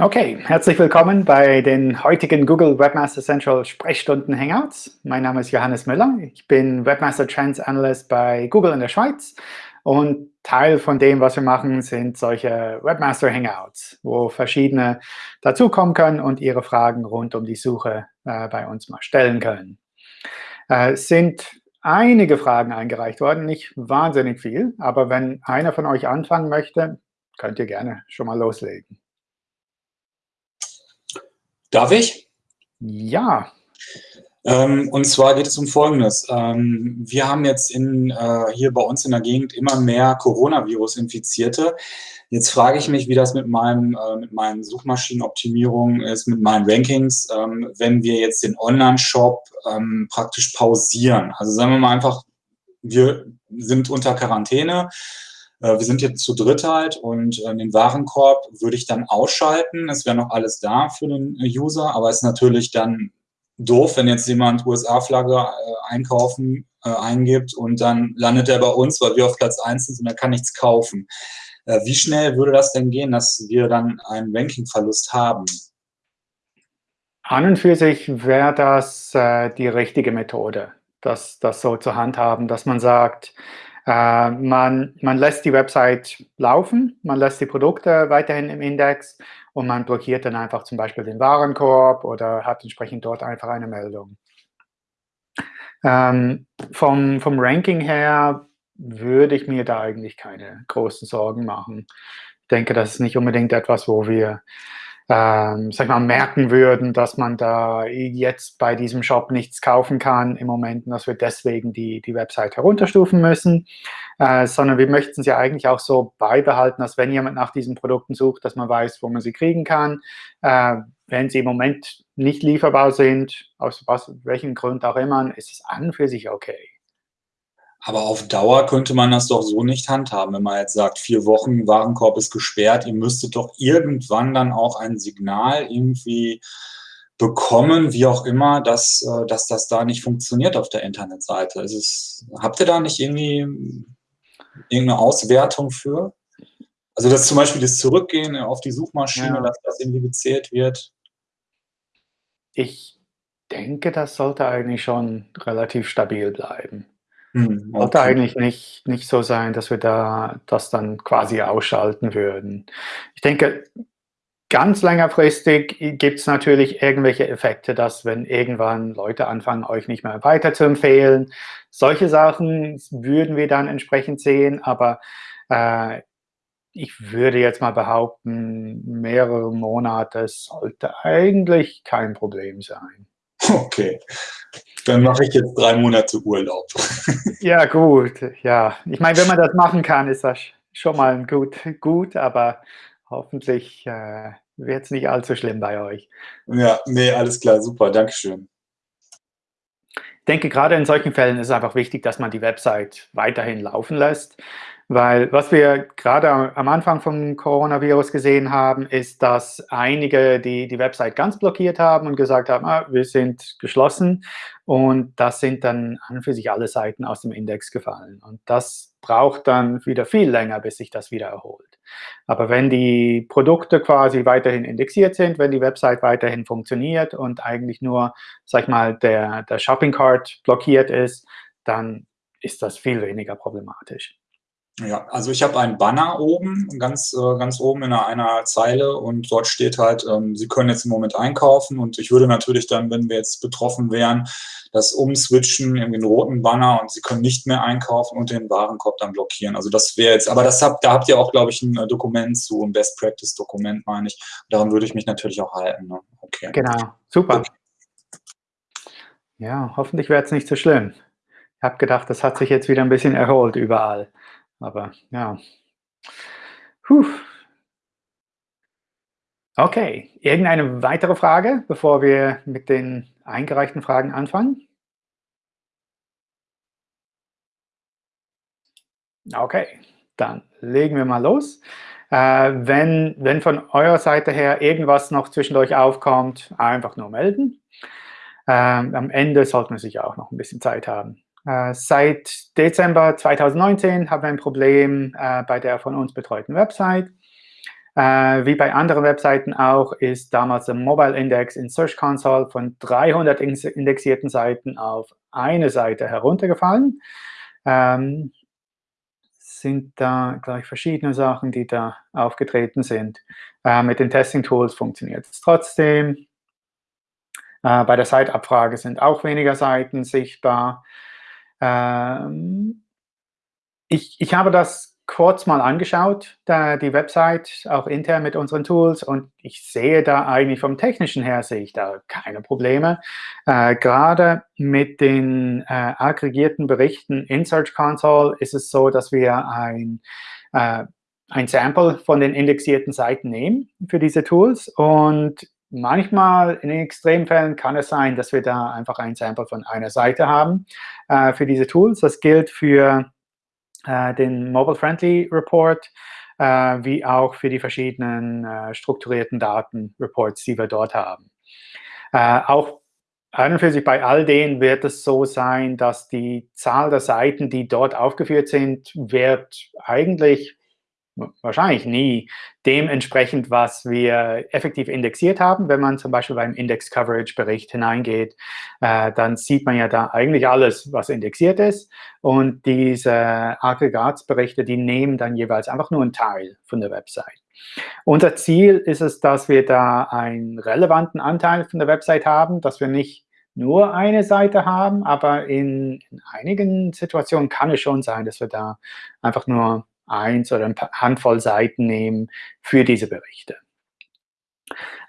Okay, herzlich willkommen bei den heutigen Google Webmaster Central Sprechstunden Hangouts. Mein Name ist Johannes Müller. Ich bin Webmaster Trends Analyst bei Google in der Schweiz. Und Teil von dem, was wir machen, sind solche Webmaster Hangouts, wo verschiedene dazukommen können und ihre Fragen rund um die Suche äh, bei uns mal stellen können. Äh, es sind einige Fragen eingereicht worden, nicht wahnsinnig viel, aber wenn einer von euch anfangen möchte, könnt ihr gerne schon mal loslegen. Darf ich? Ja. Ähm, und zwar geht es um Folgendes. Ähm, wir haben jetzt in, äh, hier bei uns in der Gegend immer mehr Coronavirus-Infizierte. Jetzt frage ich mich, wie das mit, meinem, äh, mit meinen Suchmaschinenoptimierungen ist, mit meinen Rankings, ähm, wenn wir jetzt den Online-Shop ähm, praktisch pausieren. Also sagen wir mal einfach, wir sind unter Quarantäne, wir sind jetzt zu dritt halt und äh, den Warenkorb würde ich dann ausschalten. Es wäre noch alles da für den äh, User, aber es ist natürlich dann doof, wenn jetzt jemand USA-Flagge einkaufen eingibt und dann landet er bei uns, weil wir auf Platz 1 sind und er kann nichts kaufen. wie schnell würde das denn gehen, dass wir dann einen Ranking-Verlust haben? An und für sich wäre das äh, die richtige Methode, das, das so zu handhaben, dass man sagt, äh, man, man lässt die Website laufen, man lässt die Produkte weiterhin im Index und man blockiert dann einfach zum Beispiel den Warenkorb oder hat entsprechend dort einfach eine Meldung. Ähm, vom, vom Ranking her würde ich mir da eigentlich keine großen Sorgen machen. Ich denke, das ist nicht unbedingt etwas, wo wir ähm, sag ich mal, merken würden, dass man da jetzt bei diesem Shop nichts kaufen kann im Moment und dass wir deswegen die, die Website herunterstufen müssen, äh, sondern wir möchten sie eigentlich auch so beibehalten, dass wenn jemand nach diesen Produkten sucht, dass man weiß, wo man sie kriegen kann. Äh, wenn sie im Moment nicht lieferbar sind, aus was, welchem Grund auch immer, ist es an und für sich okay. Aber auf Dauer könnte man das doch so nicht handhaben, wenn man jetzt sagt, vier Wochen Warenkorb ist gesperrt. Ihr müsstet doch irgendwann dann auch ein Signal irgendwie bekommen, wie auch immer, dass, äh, dass das da nicht funktioniert auf der Internetseite. Ist es, habt ihr da nicht irgendwie irgendeine Auswertung für? Also dass zum Beispiel das Zurückgehen auf die Suchmaschine, ja. dass das irgendwie gezählt wird? Ich denke, das sollte eigentlich schon relativ stabil bleiben. Mhm, Sollte eigentlich nicht nicht so sein, dass wir da das dann quasi ausschalten würden. Ich denke, ganz längerfristig gibt es natürlich irgendwelche Effekte, dass wenn irgendwann Leute anfangen, euch nicht mehr weiter zu empfehlen, solche Sachen würden wir dann entsprechend sehen, aber, äh, ich würde jetzt mal behaupten, mehrere Monate sollte eigentlich kein Problem sein. Okay. Dann mache ich jetzt drei Monate Urlaub. Ja, gut. Ja, ich meine, wenn man das machen kann, ist das schon mal gut, gut aber hoffentlich äh, wird es nicht allzu schlimm bei euch. Ja, nee, alles klar, super, Dankeschön. Ich denke, gerade in solchen Fällen ist es einfach wichtig, dass man die Website weiterhin laufen lässt. Weil was wir gerade am Anfang vom Coronavirus gesehen haben, ist, dass einige die, die Website ganz blockiert haben und gesagt haben, ah, wir sind geschlossen. Und das sind dann an und für sich alle Seiten aus dem Index gefallen. Und das braucht dann wieder viel länger, bis sich das wieder erholt. Aber wenn die Produkte quasi weiterhin indexiert sind, wenn die Website weiterhin funktioniert und eigentlich nur, sag ich mal, der, der Shopping Cart blockiert ist, dann ist das viel weniger problematisch. Ja, also ich habe einen Banner oben, ganz, äh, ganz oben in einer, Zeile und dort steht halt, ähm, Sie können jetzt im Moment einkaufen und ich würde natürlich dann, wenn wir jetzt betroffen wären, das umswitchen in den roten Banner und Sie können nicht mehr einkaufen und den Warenkorb dann blockieren. Also das wäre jetzt, aber das habt, da habt ihr auch, glaube ich, ein äh, Dokument zu, ein Best Practice Dokument, meine ich. Daran würde ich mich natürlich auch halten. Ne? Okay. Genau, super. Ja, hoffentlich wird es nicht so schlimm. Ich habe gedacht, das hat sich jetzt wieder ein bisschen erholt überall. Aber ja. Puh. Okay, irgendeine weitere Frage, bevor wir mit den eingereichten Fragen anfangen? Okay, dann legen wir mal los. Äh, wenn, wenn von eurer Seite her irgendwas noch zwischendurch aufkommt, einfach nur melden. Ähm, am Ende sollten wir sicher auch noch ein bisschen Zeit haben. Äh, seit Dezember 2019 haben wir ein Problem äh, bei der von uns betreuten Website. Äh, wie bei anderen Webseiten auch ist damals der Mobile Index in Search Console von 300 indexierten Seiten auf eine Seite heruntergefallen. Ähm, sind da gleich verschiedene Sachen, die da aufgetreten sind. Äh, mit den Testing-Tools funktioniert es trotzdem. Äh, bei der Site-Abfrage sind auch weniger Seiten sichtbar. Ähm, ich, ich habe das kurz mal angeschaut, da die Website, auch intern mit unseren Tools, und ich sehe da eigentlich vom Technischen her, sehe ich da keine Probleme. Äh, gerade mit den äh, aggregierten Berichten in Search Console ist es so, dass wir ein, äh, ein Sample von den indexierten Seiten nehmen für diese Tools und Manchmal, in Extremfällen, kann es sein, dass wir da einfach ein Sample von einer Seite haben äh, für diese Tools. Das gilt für äh, den Mobile Friendly Report, äh, wie auch für die verschiedenen äh, strukturierten Datenreports, die wir dort haben. Äh, auch an und für sich bei all denen wird es so sein, dass die Zahl der Seiten, die dort aufgeführt sind, wird eigentlich wahrscheinlich nie dementsprechend, was wir effektiv indexiert haben. Wenn man zum Beispiel beim Index-Coverage-Bericht hineingeht, äh, dann sieht man ja da eigentlich alles, was indexiert ist. Und diese Aggregatsberichte, die nehmen dann jeweils einfach nur einen Teil von der Website. Unser Ziel ist es, dass wir da einen relevanten Anteil von der Website haben, dass wir nicht nur eine Seite haben, aber in, in einigen Situationen kann es schon sein, dass wir da einfach nur eins oder eine Handvoll Seiten nehmen für diese Berichte.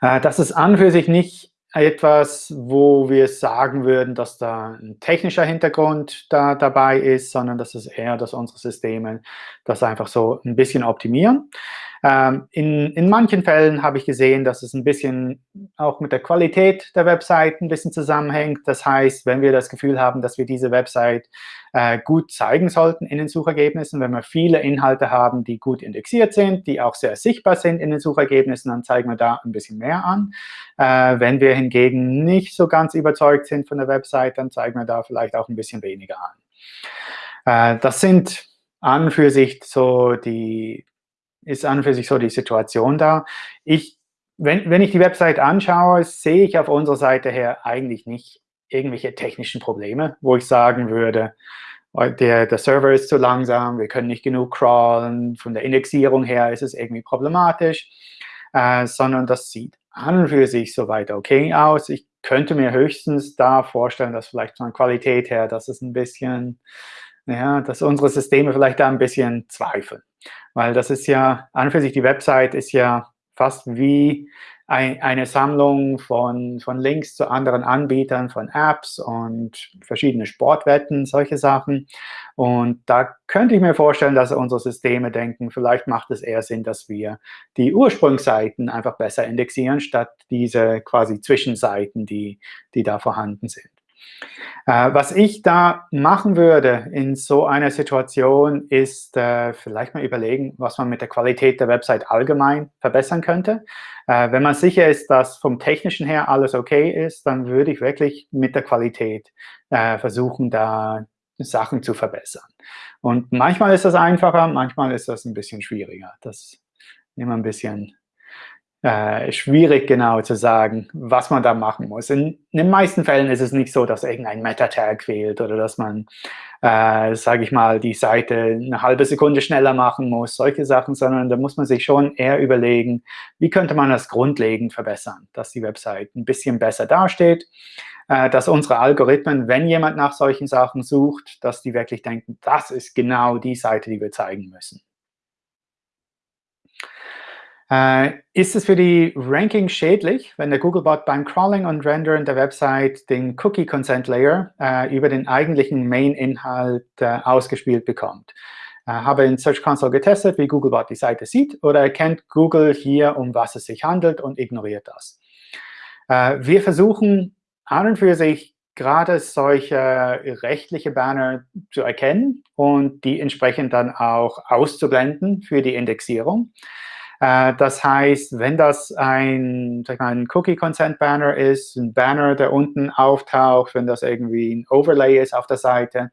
Äh, das ist an für sich nicht etwas, wo wir sagen würden, dass da ein technischer Hintergrund da dabei ist, sondern das ist eher, dass unsere Systeme das einfach so ein bisschen optimieren. Ähm, in, in manchen Fällen habe ich gesehen, dass es ein bisschen auch mit der Qualität der Website ein bisschen zusammenhängt. Das heißt, wenn wir das Gefühl haben, dass wir diese Website äh, gut zeigen sollten in den Suchergebnissen, wenn wir viele Inhalte haben, die gut indexiert sind, die auch sehr sichtbar sind in den Suchergebnissen, dann zeigen wir da ein bisschen mehr an. Äh, wenn wir hingegen nicht so ganz überzeugt sind von der Website, dann zeigen wir da vielleicht auch ein bisschen weniger an. Äh, das sind an für sich so die, ist an und für sich so die Situation da. Ich, wenn, wenn ich die Website anschaue, sehe ich auf unserer Seite her eigentlich nicht irgendwelche technischen Probleme, wo ich sagen würde, oh, der, der Server ist zu langsam, wir können nicht genug crawlen, von der Indexierung her ist es irgendwie problematisch, äh, sondern das sieht an und für sich soweit okay aus. Ich könnte mir höchstens da vorstellen, dass vielleicht von Qualität her, dass es ein bisschen, ja, dass unsere Systeme vielleicht da ein bisschen zweifeln. Weil das ist ja, an und für sich die Website ist ja fast wie ein, eine Sammlung von, von Links zu anderen Anbietern, von Apps und verschiedene Sportwetten, solche Sachen. Und da könnte ich mir vorstellen, dass unsere Systeme denken, vielleicht macht es eher Sinn, dass wir die Ursprungsseiten einfach besser indexieren, statt diese quasi Zwischenseiten, die, die da vorhanden sind. Äh, was ich da machen würde in so einer Situation, ist äh, vielleicht mal überlegen, was man mit der Qualität der Website allgemein verbessern könnte. Äh, wenn man sicher ist, dass vom Technischen her alles okay ist, dann würde ich wirklich mit der Qualität äh, versuchen, da Sachen zu verbessern. Und manchmal ist das einfacher, manchmal ist das ein bisschen schwieriger. Das immer ein bisschen äh, schwierig genau zu sagen, was man da machen muss. In, in, den meisten Fällen ist es nicht so, dass irgendein Meta-Tag fehlt oder dass man, äh, sage ich mal, die Seite eine halbe Sekunde schneller machen muss, solche Sachen, sondern da muss man sich schon eher überlegen, wie könnte man das grundlegend verbessern, dass die Website ein bisschen besser dasteht, äh, dass unsere Algorithmen, wenn jemand nach solchen Sachen sucht, dass die wirklich denken, das ist genau die Seite, die wir zeigen müssen. Äh, ist es für die Ranking schädlich, wenn der Googlebot beim Crawling und Rendern der Website den Cookie Consent Layer äh, über den eigentlichen Main-Inhalt äh, ausgespielt bekommt? Äh, habe in Search Console getestet, wie Googlebot die Seite sieht, oder erkennt Google hier, um was es sich handelt und ignoriert das? Äh, wir versuchen an und für sich gerade solche rechtliche Banner zu erkennen und die entsprechend dann auch auszublenden für die Indexierung. Äh, das heißt, wenn das ein, ein Cookie-Consent-Banner ist, ein Banner, der unten auftaucht, wenn das irgendwie ein Overlay ist auf der Seite,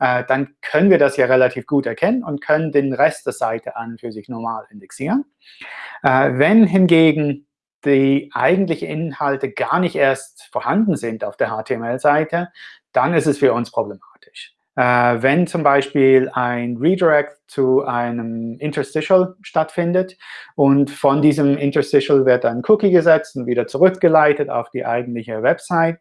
äh, dann können wir das ja relativ gut erkennen und können den Rest der Seite an für sich normal indexieren. Äh, wenn hingegen die eigentlichen Inhalte gar nicht erst vorhanden sind auf der HTML-Seite, dann ist es für uns problematisch. Äh, wenn zum Beispiel ein Redirect zu einem Interstitial stattfindet und von diesem Interstitial wird ein Cookie gesetzt und wieder zurückgeleitet auf die eigentliche Website,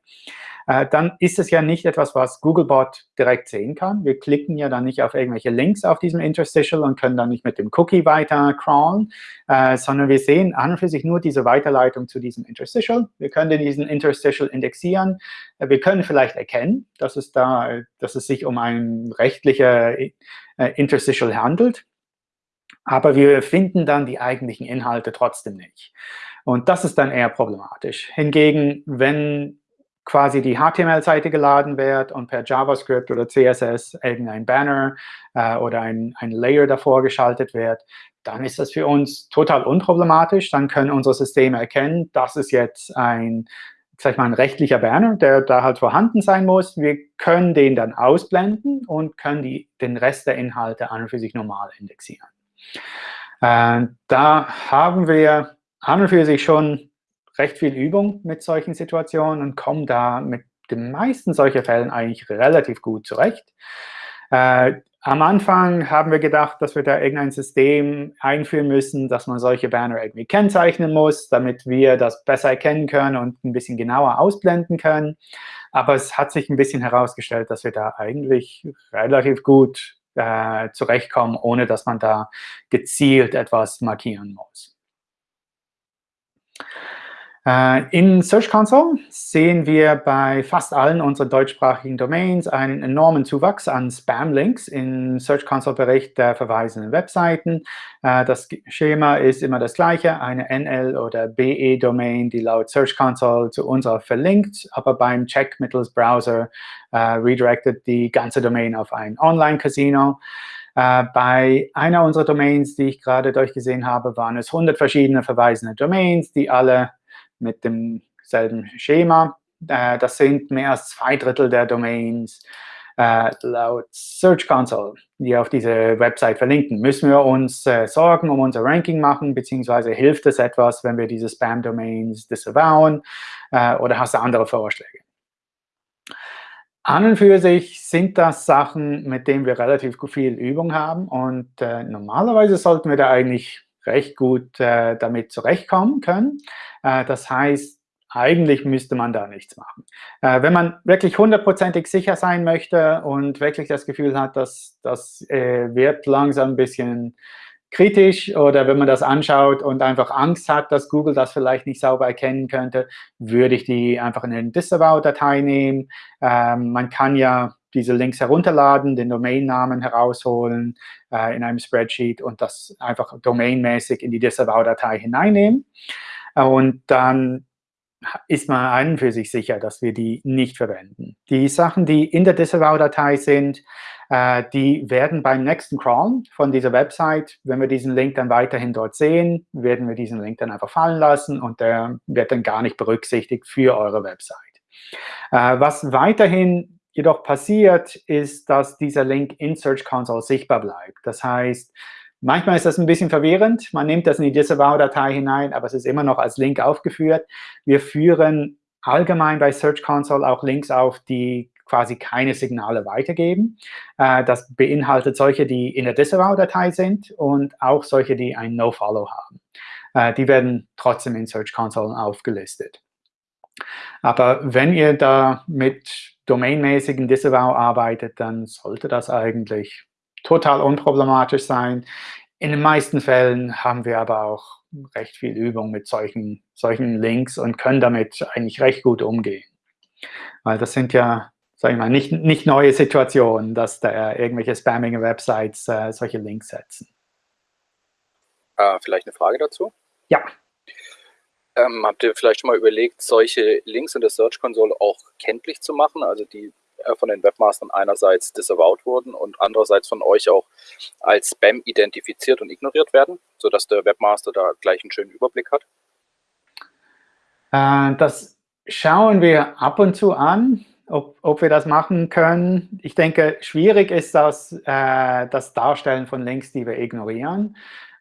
dann ist es ja nicht etwas, was Googlebot direkt sehen kann. Wir klicken ja dann nicht auf irgendwelche Links auf diesem Interstitial und können dann nicht mit dem Cookie weiter crawlen, äh, sondern wir sehen an und für sich nur diese Weiterleitung zu diesem Interstitial. Wir können diesen Interstitial indexieren. Äh, wir können vielleicht erkennen, dass es, da, dass es sich um ein rechtlicher äh, Interstitial handelt. Aber wir finden dann die eigentlichen Inhalte trotzdem nicht. Und das ist dann eher problematisch. Hingegen, wenn quasi die HTML-Seite geladen wird und per JavaScript oder CSS irgendein Banner äh, oder ein, ein Layer davor geschaltet wird, dann ist das für uns total unproblematisch. Dann können unsere Systeme erkennen, das ist jetzt ein, sag ich mal, ein rechtlicher Banner, der da halt vorhanden sein muss. Wir können den dann ausblenden und können die, den Rest der Inhalte an und für sich normal indexieren. Äh, da haben wir an und für sich schon recht viel Übung mit solchen Situationen und kommen da mit den meisten solcher Fällen eigentlich relativ gut zurecht. Äh, am Anfang haben wir gedacht, dass wir da irgendein System einführen müssen, dass man solche Banner irgendwie kennzeichnen muss, damit wir das besser erkennen können und ein bisschen genauer ausblenden können. Aber es hat sich ein bisschen herausgestellt, dass wir da eigentlich relativ gut äh, zurechtkommen, ohne dass man da gezielt etwas markieren muss. Äh, in Search Console sehen wir bei fast allen unseren deutschsprachigen Domains einen enormen Zuwachs an Spam-Links im Search Console-Bericht der verweisenden Webseiten. Äh, das Schema ist immer das gleiche, eine NL- oder BE-Domain, die laut Search Console zu unserer verlinkt, aber beim Check mittels Browser äh, redirected die ganze Domain auf ein Online-Casino. Uh, bei einer unserer Domains, die ich gerade durchgesehen habe, waren es 100 verschiedene verweisende Domains, die alle mit demselben Schema. Äh, das sind mehr als zwei Drittel der Domains äh, laut Search Console, die auf diese Website verlinken. Müssen wir uns äh, Sorgen um unser Ranking machen, beziehungsweise hilft es etwas, wenn wir diese Spam-Domains disavowen äh, oder hast du andere Vorschläge? An und für sich sind das Sachen, mit denen wir relativ viel Übung haben und äh, normalerweise sollten wir da eigentlich recht gut äh, damit zurechtkommen können. Äh, das heißt, eigentlich müsste man da nichts machen. Äh, wenn man wirklich hundertprozentig sicher sein möchte und wirklich das Gefühl hat, dass das äh, wird langsam ein bisschen kritisch oder wenn man das anschaut und einfach Angst hat, dass Google das vielleicht nicht sauber erkennen könnte, würde ich die einfach in eine Disavow-Datei nehmen. Ähm, man kann ja diese Links herunterladen, den Domainnamen herausholen äh, in einem Spreadsheet und das einfach domainmäßig in die Disavow-Datei hineinnehmen. Und dann ist man an für sich sicher, dass wir die nicht verwenden. Die Sachen, die in der Disavow-Datei sind, äh, die werden beim nächsten Crawl von dieser Website, wenn wir diesen Link dann weiterhin dort sehen, werden wir diesen Link dann einfach fallen lassen und der wird dann gar nicht berücksichtigt für eure Website. Äh, was weiterhin jedoch passiert, ist, dass dieser Link in Search Console sichtbar bleibt. Das heißt, manchmal ist das ein bisschen verwirrend. Man nimmt das in die Disavow-Datei hinein, aber es ist immer noch als Link aufgeführt. Wir führen allgemein bei Search Console auch Links auf, die quasi keine Signale weitergeben. Äh, das beinhaltet solche, die in der Disavow-Datei sind und auch solche, die ein No-Follow haben. Äh, die werden trotzdem in Search Console aufgelistet. Aber wenn ihr da mit domainmäßigen Disavow arbeitet, dann sollte das eigentlich total unproblematisch sein. In den meisten Fällen haben wir aber auch recht viel Übung mit solchen, solchen Links und können damit eigentlich recht gut umgehen. Weil das sind ja, sage ich mal, nicht, nicht neue Situationen, dass da irgendwelche spammige Websites äh, solche Links setzen. Äh, vielleicht eine Frage dazu? Ja. Ähm, habt ihr vielleicht schon mal überlegt, solche Links in der Search Console auch kenntlich zu machen, also die äh, von den Webmastern einerseits disavowed wurden und andererseits von euch auch als Spam identifiziert und ignoriert werden, sodass der Webmaster da gleich einen schönen Überblick hat? Äh, das schauen wir ab und zu an, ob, ob wir das machen können. Ich denke, schwierig ist das, äh, das Darstellen von Links, die wir ignorieren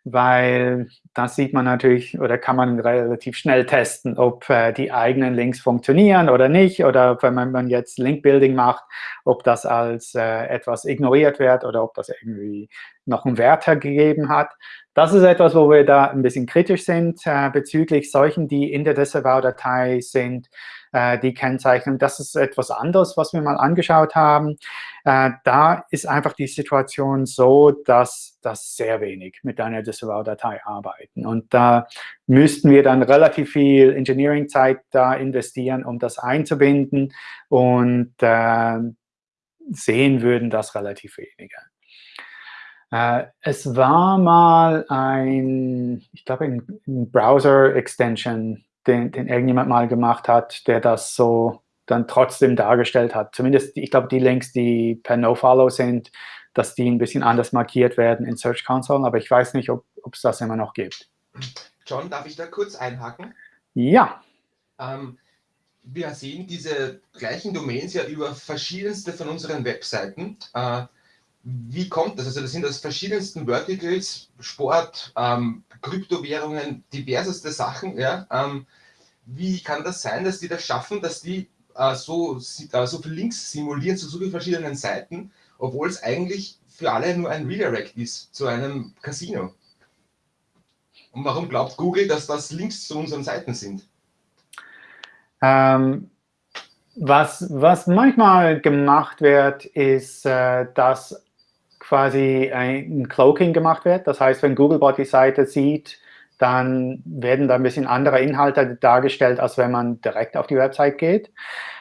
weil das sieht man natürlich oder kann man relativ schnell testen, ob äh, die eigenen Links funktionieren oder nicht oder wenn man jetzt Link-Building macht, ob das als äh, etwas ignoriert wird oder ob das irgendwie noch einen Wert gegeben hat. Das ist etwas, wo wir da ein bisschen kritisch sind äh, bezüglich solchen, die in der Disavow-Datei sind, äh, die Kennzeichnung. Das ist etwas anderes, was wir mal angeschaut haben. Äh, da ist einfach die Situation so, dass das sehr wenig mit einer Disavow-Datei arbeiten. Und da müssten wir dann relativ viel Engineering-Zeit da investieren, um das einzubinden und äh, sehen würden das relativ wenige. Äh, es war mal ein, ich glaube, ein, ein Browser-Extension, den, den irgendjemand mal gemacht hat, der das so dann trotzdem dargestellt hat. Zumindest, ich glaube, die Links, die per NoFollow sind, dass die ein bisschen anders markiert werden in Search Console, aber ich weiß nicht, ob es das immer noch gibt. John, darf ich da kurz einhaken? Ja. Ähm, wir sehen diese gleichen Domains ja über verschiedenste von unseren Webseiten. Äh, wie kommt das? Also das sind aus verschiedensten Verticals, Sport, ähm, Kryptowährungen, diverseste Sachen. Ja? Ähm, wie kann das sein, dass die das schaffen, dass die äh, so, äh, so viele Links simulieren zu so vielen verschiedenen Seiten, obwohl es eigentlich für alle nur ein Redirect ist zu einem Casino? Und warum glaubt Google, dass das Links zu unseren Seiten sind? Ähm, was, was manchmal gemacht wird, ist, äh, dass quasi ein Cloaking gemacht wird. Das heißt, wenn Googlebot die Seite sieht, dann werden da ein bisschen andere Inhalte dargestellt, als wenn man direkt auf die Website geht.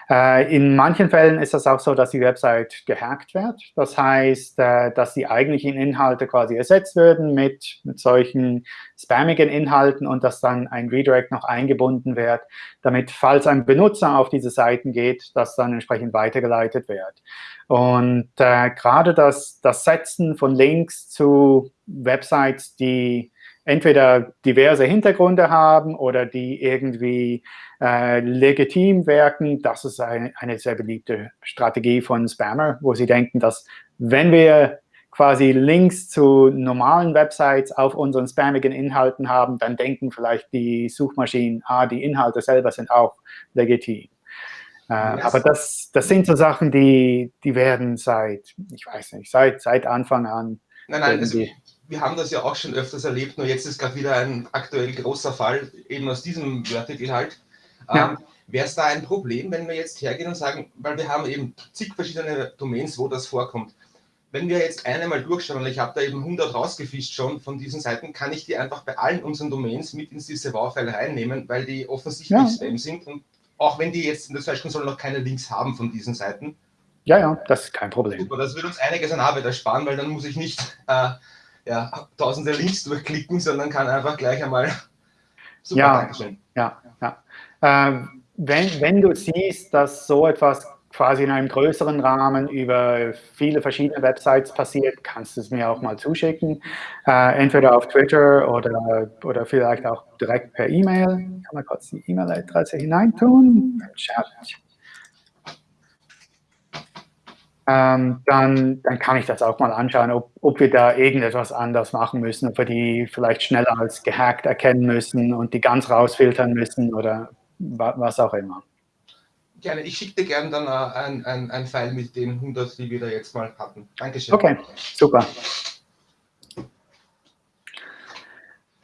Äh, in manchen Fällen ist das auch so, dass die Website gehackt wird. Das heißt, äh, dass die eigentlichen Inhalte quasi ersetzt werden mit, mit solchen spammigen Inhalten und dass dann ein Redirect noch eingebunden wird, damit, falls ein Benutzer auf diese Seiten geht, das dann entsprechend weitergeleitet wird. Und äh, gerade das, das Setzen von Links zu Websites, die entweder diverse Hintergründe haben oder die irgendwie äh, legitim wirken. Das ist eine, eine sehr beliebte Strategie von Spammer, wo sie denken, dass wenn wir quasi Links zu normalen Websites auf unseren spammigen Inhalten haben, dann denken vielleicht die Suchmaschinen, ah, die Inhalte selber sind auch legitim. Äh, yes. Aber das, das sind so Sachen, die, die werden seit, ich weiß nicht, seit, seit Anfang an. Nein, nein, wir haben das ja auch schon öfters erlebt, nur jetzt ist gerade wieder ein aktuell großer Fall, eben aus diesem Vertical halt. Ja. Ähm, Wäre es da ein Problem, wenn wir jetzt hergehen und sagen, weil wir haben eben zig verschiedene Domains, wo das vorkommt. Wenn wir jetzt eine mal durchschauen, und ich habe da eben 100 rausgefischt schon von diesen Seiten, kann ich die einfach bei allen unseren Domains mit ins diese Wow-File reinnehmen, weil die offensichtlich ja. Spam sind und auch wenn die jetzt in der Search Console noch keine Links haben von diesen Seiten. Ja, ja, das ist kein Problem. Super, das wird uns einiges an Arbeit ersparen, weil dann muss ich nicht äh, ja, tausende Links durchklicken, sondern kann einfach gleich einmal. Super, ja, Dankeschön. Ja, ja. Ähm, wenn, wenn du siehst, dass so etwas quasi in einem größeren Rahmen über viele verschiedene Websites passiert, kannst du es mir auch mal zuschicken. Äh, entweder auf Twitter oder, oder vielleicht auch direkt per E-Mail. Kann man kurz die E-Mail-Adresse hineintun? Chat. Ähm, dann, dann kann ich das auch mal anschauen, ob, ob wir da irgendetwas anders machen müssen, ob wir die vielleicht schneller als gehackt erkennen müssen und die ganz rausfiltern müssen oder was auch immer. Gerne, ich schicke dir gerne dann äh, ein, ein, ein File mit den 100, die wir da jetzt mal hatten. Dankeschön. Okay, super.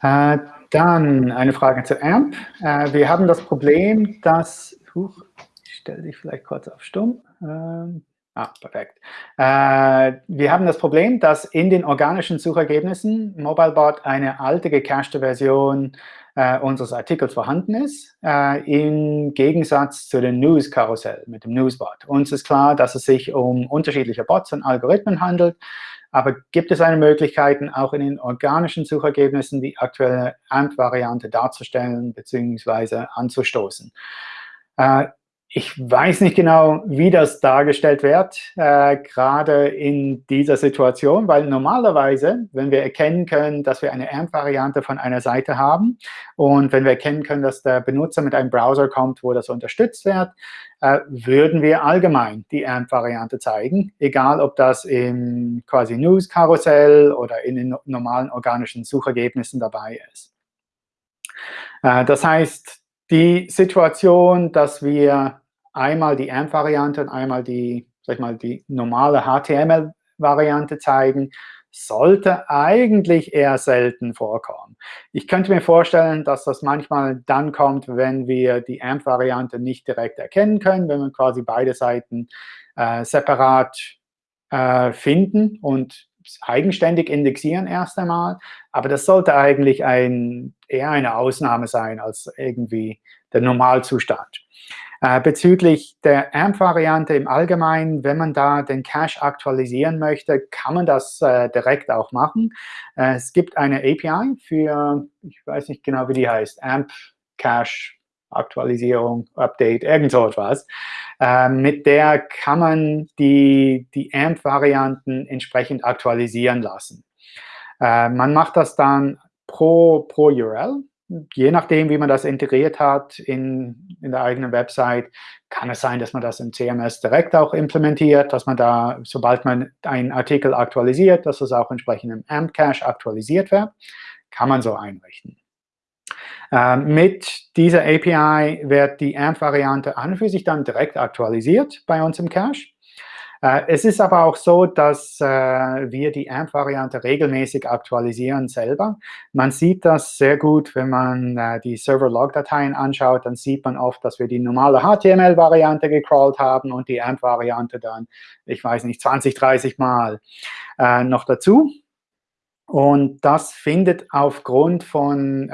Äh, dann eine Frage zu AMP. Äh, wir haben das Problem, dass, huch, ich stelle dich vielleicht kurz auf Stumm. Ähm, Ah, perfekt. Äh, wir haben das Problem, dass in den organischen Suchergebnissen MobileBot eine alte gecachte Version äh, unseres Artikels vorhanden ist, äh, im Gegensatz zu dem News-Karussell mit dem Newsbot. Uns ist klar, dass es sich um unterschiedliche Bots und Algorithmen handelt, aber gibt es eine Möglichkeit, auch in den organischen Suchergebnissen die aktuelle AMP-Variante darzustellen bzw. anzustoßen? Ich weiß nicht genau, wie das dargestellt wird, äh, gerade in dieser Situation, weil normalerweise, wenn wir erkennen können, dass wir eine AMP-Variante von einer Seite haben und wenn wir erkennen können, dass der Benutzer mit einem Browser kommt, wo das unterstützt wird, äh, würden wir allgemein die AMP-Variante zeigen, egal ob das im quasi News-Karussell oder in den normalen organischen Suchergebnissen dabei ist. Äh, das heißt, die Situation, dass wir einmal die AMP-Variante und einmal die, sag ich mal, die normale HTML-Variante zeigen, sollte eigentlich eher selten vorkommen. Ich könnte mir vorstellen, dass das manchmal dann kommt, wenn wir die AMP-Variante nicht direkt erkennen können, wenn wir quasi beide Seiten äh, separat äh, finden und eigenständig indexieren erst einmal. Aber das sollte eigentlich ein, eher eine Ausnahme sein als irgendwie der Normalzustand. Äh, bezüglich der AMP-Variante im Allgemeinen, wenn man da den Cache aktualisieren möchte, kann man das äh, direkt auch machen. Äh, es gibt eine API für, ich weiß nicht genau, wie die heißt, AMP Cache Aktualisierung, Update, irgend so etwas. Äh, mit der kann man die, die AMP-Varianten entsprechend aktualisieren lassen. Äh, man macht das dann pro, pro URL je nachdem, wie man das integriert hat in, in der eigenen Website, kann es sein, dass man das im CMS direkt auch implementiert, dass man da, sobald man einen Artikel aktualisiert, dass es auch entsprechend im AMP-Cache aktualisiert wird. Kann man so einrichten. Äh, mit dieser API wird die AMP-Variante an und für sich dann direkt aktualisiert bei uns im Cache. Äh, es ist aber auch so, dass äh, wir die AMP-Variante regelmäßig aktualisieren selber. Man sieht das sehr gut, wenn man äh, die Server-Log-Dateien anschaut, dann sieht man oft, dass wir die normale HTML-Variante gecrawlt haben und die AMP-Variante dann, ich weiß nicht, 20, 30 Mal noch dazu. Und das findet aufgrund von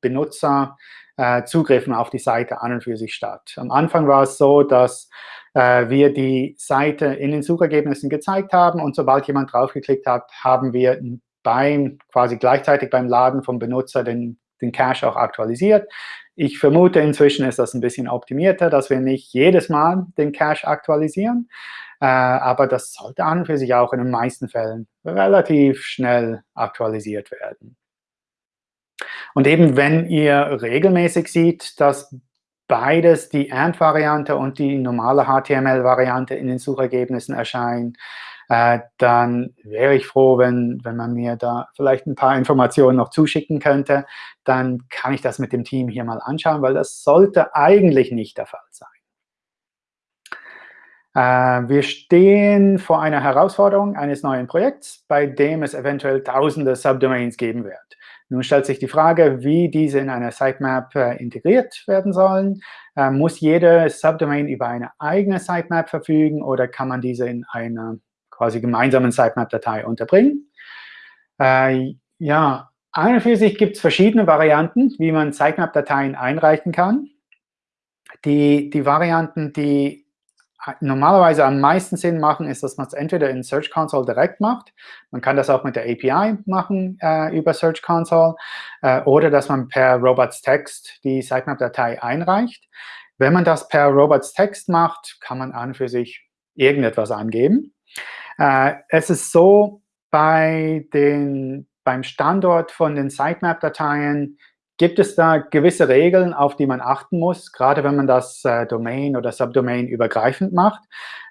Benutzerzugriffen auf die Seite an und für sich statt. Am Anfang war es so, dass wir die Seite in den Suchergebnissen gezeigt haben. Und sobald jemand draufgeklickt hat, haben wir beim, quasi gleichzeitig beim Laden vom Benutzer den, den Cache auch aktualisiert. Ich vermute, inzwischen ist das ein bisschen optimierter, dass wir nicht jedes Mal den Cache aktualisieren. Äh, aber das sollte an und für sich auch in den meisten Fällen relativ schnell aktualisiert werden. Und eben, wenn ihr regelmäßig seht, dass beides, die AMP-Variante und die normale HTML-Variante in den Suchergebnissen erscheinen, äh, dann wäre ich froh, wenn, wenn man mir da vielleicht ein paar Informationen noch zuschicken könnte. Dann kann ich das mit dem Team hier mal anschauen, weil das sollte eigentlich nicht der Fall sein. Äh, wir stehen vor einer Herausforderung eines neuen Projekts, bei dem es eventuell tausende Subdomains geben wird. Nun stellt sich die Frage, wie diese in einer Sitemap äh, integriert werden sollen. Äh, muss jede Subdomain über eine eigene Sitemap verfügen oder kann man diese in einer quasi gemeinsamen Sitemap-Datei unterbringen? Äh, ja, an und für sich gibt es verschiedene Varianten, wie man Sitemap-Dateien einreichen kann. Die, die Varianten, die normalerweise am meisten Sinn machen, ist, dass man es entweder in Search Console direkt macht. Man kann das auch mit der API machen äh, über Search Console äh, oder dass man per Robots Text die Sitemap-Datei einreicht. Wenn man das per Robots Text macht, kann man an für sich irgendetwas angeben. Äh, es ist so, bei den, beim Standort von den Sitemap-Dateien Gibt es da gewisse Regeln, auf die man achten muss, gerade wenn man das äh, Domain oder Subdomain übergreifend macht?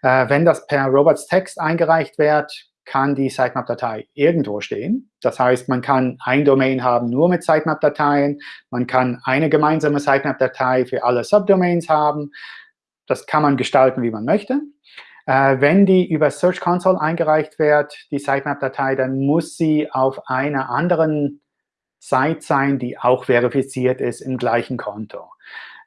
Äh, wenn das per Robots Text eingereicht wird, kann die Sitemap-Datei irgendwo stehen. Das heißt, man kann ein Domain haben nur mit Sitemap-Dateien. Man kann eine gemeinsame Sitemap-Datei für alle Subdomains haben. Das kann man gestalten, wie man möchte. Äh, wenn die über Search Console eingereicht wird, die Sitemap-Datei, dann muss sie auf einer anderen Site sein, die auch verifiziert ist im gleichen Konto.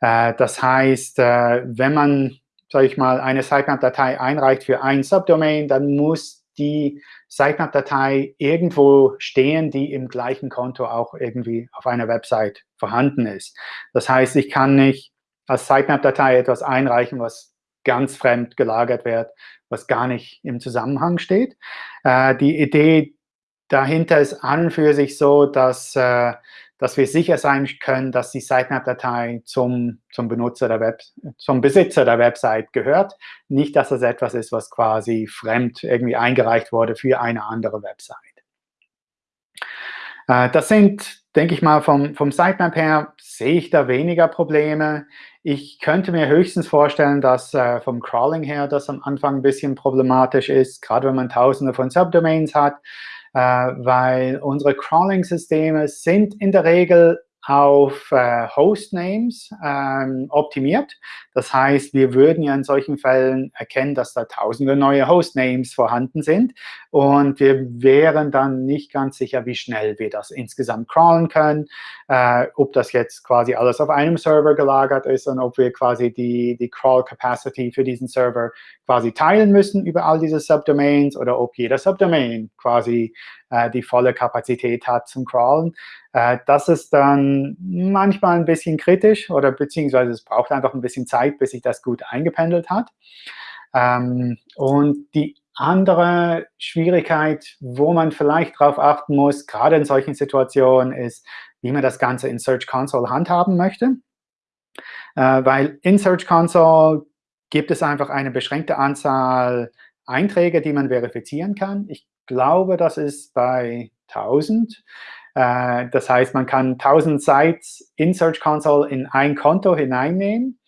Äh, das heißt, äh, wenn man, sage ich mal, eine Sitemap-Datei einreicht für ein Subdomain, dann muss die Sitemap-Datei irgendwo stehen, die im gleichen Konto auch irgendwie auf einer Website vorhanden ist. Das heißt, ich kann nicht als Sitemap-Datei etwas einreichen, was ganz fremd gelagert wird, was gar nicht im Zusammenhang steht. Äh, die Idee dahinter ist an und für sich so, dass, äh, dass wir sicher sein können, dass die Sitemap-Datei zum, zum Benutzer der Web, zum Besitzer der Website gehört. Nicht, dass das etwas ist, was quasi fremd irgendwie eingereicht wurde für eine andere Website. Äh, das sind, denke ich mal, vom, vom Sitemap her sehe ich da weniger Probleme. Ich könnte mir höchstens vorstellen, dass äh, vom Crawling her das am Anfang ein bisschen problematisch ist, gerade wenn man tausende von Subdomains hat, äh, weil unsere Crawling-Systeme sind in der Regel auf äh, Hostnames ähm, optimiert. Das heißt, wir würden ja in solchen Fällen erkennen, dass da tausende neue Hostnames vorhanden sind. Und wir wären dann nicht ganz sicher, wie schnell wir das insgesamt crawlen können, äh, ob das jetzt quasi alles auf einem Server gelagert ist und ob wir quasi die, die Crawl-Capacity für diesen Server quasi teilen müssen über all diese Subdomains oder ob jeder Subdomain quasi äh, die volle Kapazität hat zum Crawlen. Äh, das ist dann manchmal ein bisschen kritisch oder beziehungsweise es braucht einfach ein bisschen Zeit, bis sich das gut eingependelt hat. Ähm, und die andere Schwierigkeit, wo man vielleicht darauf achten muss, gerade in solchen Situationen, ist, wie man das Ganze in Search Console handhaben möchte. Äh, weil in Search Console gibt es einfach eine beschränkte Anzahl Einträge, die man verifizieren kann. Ich glaube, das ist bei 1000. Äh, das heißt, man kann 1000 Sites in Search Console in ein Konto hineinnehmen.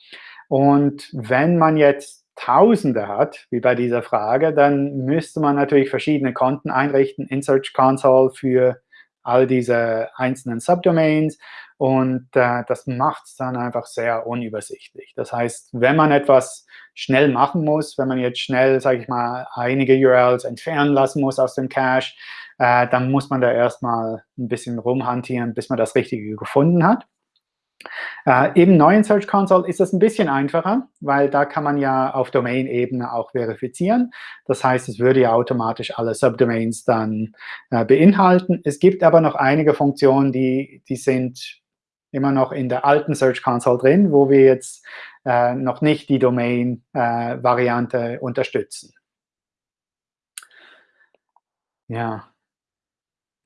Und wenn man jetzt Tausende hat, wie bei dieser Frage, dann müsste man natürlich verschiedene Konten einrichten in Search Console für all diese einzelnen Subdomains. Und äh, das macht es dann einfach sehr unübersichtlich. Das heißt, wenn man etwas schnell machen muss, wenn man jetzt schnell, sage ich mal, einige URLs entfernen lassen muss aus dem Cache, äh, dann muss man da erstmal ein bisschen rumhantieren, bis man das Richtige gefunden hat. Äh, Im neuen Search Console ist das ein bisschen einfacher, weil da kann man ja auf Domain-Ebene auch verifizieren. Das heißt, es würde ja automatisch alle Subdomains dann äh, beinhalten. Es gibt aber noch einige Funktionen, die, die sind immer noch in der alten Search Console drin, wo wir jetzt äh, noch nicht die Domain-Variante äh, unterstützen. Ja,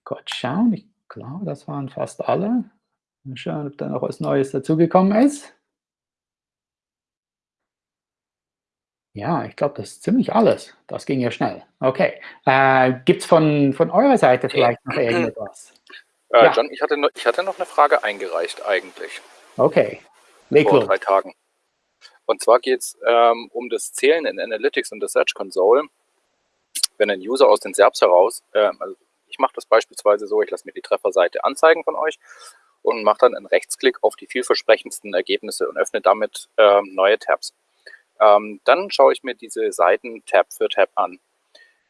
Gott schauen. Ich glaube, das waren fast alle. Mal schauen, ob da noch was Neues dazugekommen ist. Ja, ich glaube, das ist ziemlich alles. Das ging ja schnell. Okay. Äh, Gibt es von, von eurer Seite vielleicht noch irgendetwas? Äh, ja. John, ich hatte, noch, ich hatte noch eine Frage eingereicht eigentlich. Okay. Leg vor los. drei Tagen. Und zwar geht es ähm, um das Zählen in Analytics und der Search Console. Wenn ein User aus den SERPs heraus, äh, also ich mache das beispielsweise so, ich lasse mir die Trefferseite anzeigen von euch und mache dann einen Rechtsklick auf die vielversprechendsten Ergebnisse und öffne damit ähm, neue Tabs. Ähm, dann schaue ich mir diese Seiten Tab für Tab an.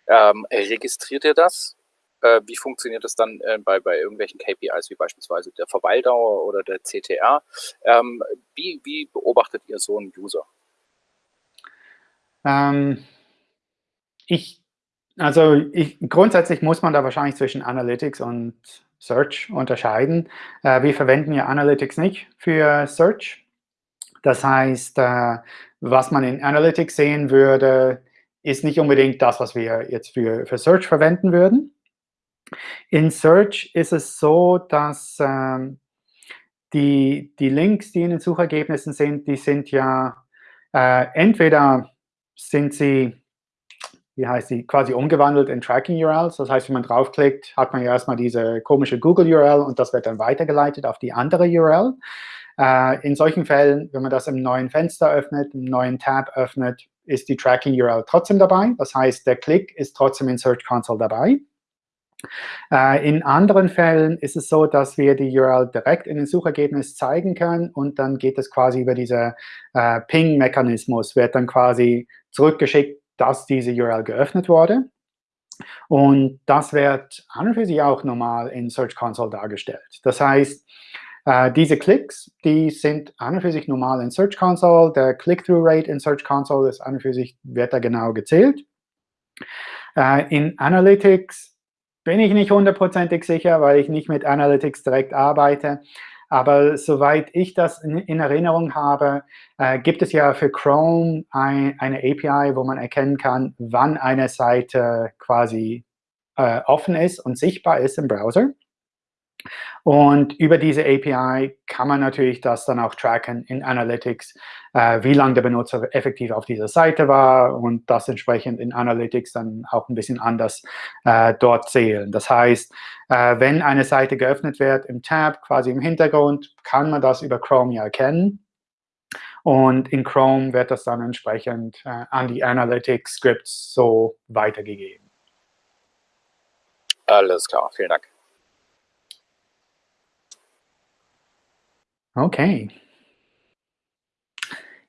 Ähm, registriert ihr das? Äh, wie funktioniert das dann äh, bei, bei irgendwelchen KPIs, wie beispielsweise der Verweildauer oder der CTR? Ähm, wie, wie beobachtet ihr so einen User? Ähm, ich, also ich, grundsätzlich muss man da wahrscheinlich zwischen Analytics und Search unterscheiden. Äh, wir verwenden ja Analytics nicht für Search. Das heißt, äh, was man in Analytics sehen würde, ist nicht unbedingt das, was wir jetzt für, für Search verwenden würden. In Search ist es so, dass ähm, die, die Links, die in den Suchergebnissen sind, die sind ja äh, entweder sind sie wie heißt die, quasi umgewandelt in Tracking-URLs. Das heißt, wenn man draufklickt, hat man ja erstmal diese komische Google-URL und das wird dann weitergeleitet auf die andere URL. Äh, in solchen Fällen, wenn man das im neuen Fenster öffnet, im neuen Tab öffnet, ist die Tracking-URL trotzdem dabei. Das heißt, der Klick ist trotzdem in Search Console dabei. Äh, in anderen Fällen ist es so, dass wir die URL direkt in den Suchergebnis zeigen können und dann geht es quasi über diesen äh, Ping-Mechanismus, wird dann quasi zurückgeschickt dass diese URL geöffnet wurde. Und das wird an und für sich auch normal in Search Console dargestellt. Das heißt, äh, diese Klicks, die sind an und für sich normal in Search Console. Der Click-Through-Rate in Search Console ist an und für sich, wird da genau gezählt. Äh, in Analytics bin ich nicht hundertprozentig sicher, weil ich nicht mit Analytics direkt arbeite. Aber soweit ich das in, in Erinnerung habe, äh, gibt es ja für Chrome ein, eine API, wo man erkennen kann, wann eine Seite quasi äh, offen ist und sichtbar ist im Browser. Und über diese API kann man natürlich das dann auch tracken in Analytics, äh, wie lange der Benutzer effektiv auf dieser Seite war und das entsprechend in Analytics dann auch ein bisschen anders äh, dort zählen. Das heißt, äh, wenn eine Seite geöffnet wird im Tab, quasi im Hintergrund, kann man das über Chrome ja erkennen. Und in Chrome wird das dann entsprechend äh, an die Analytics-Scripts so weitergegeben. Alles klar, vielen Dank. Okay.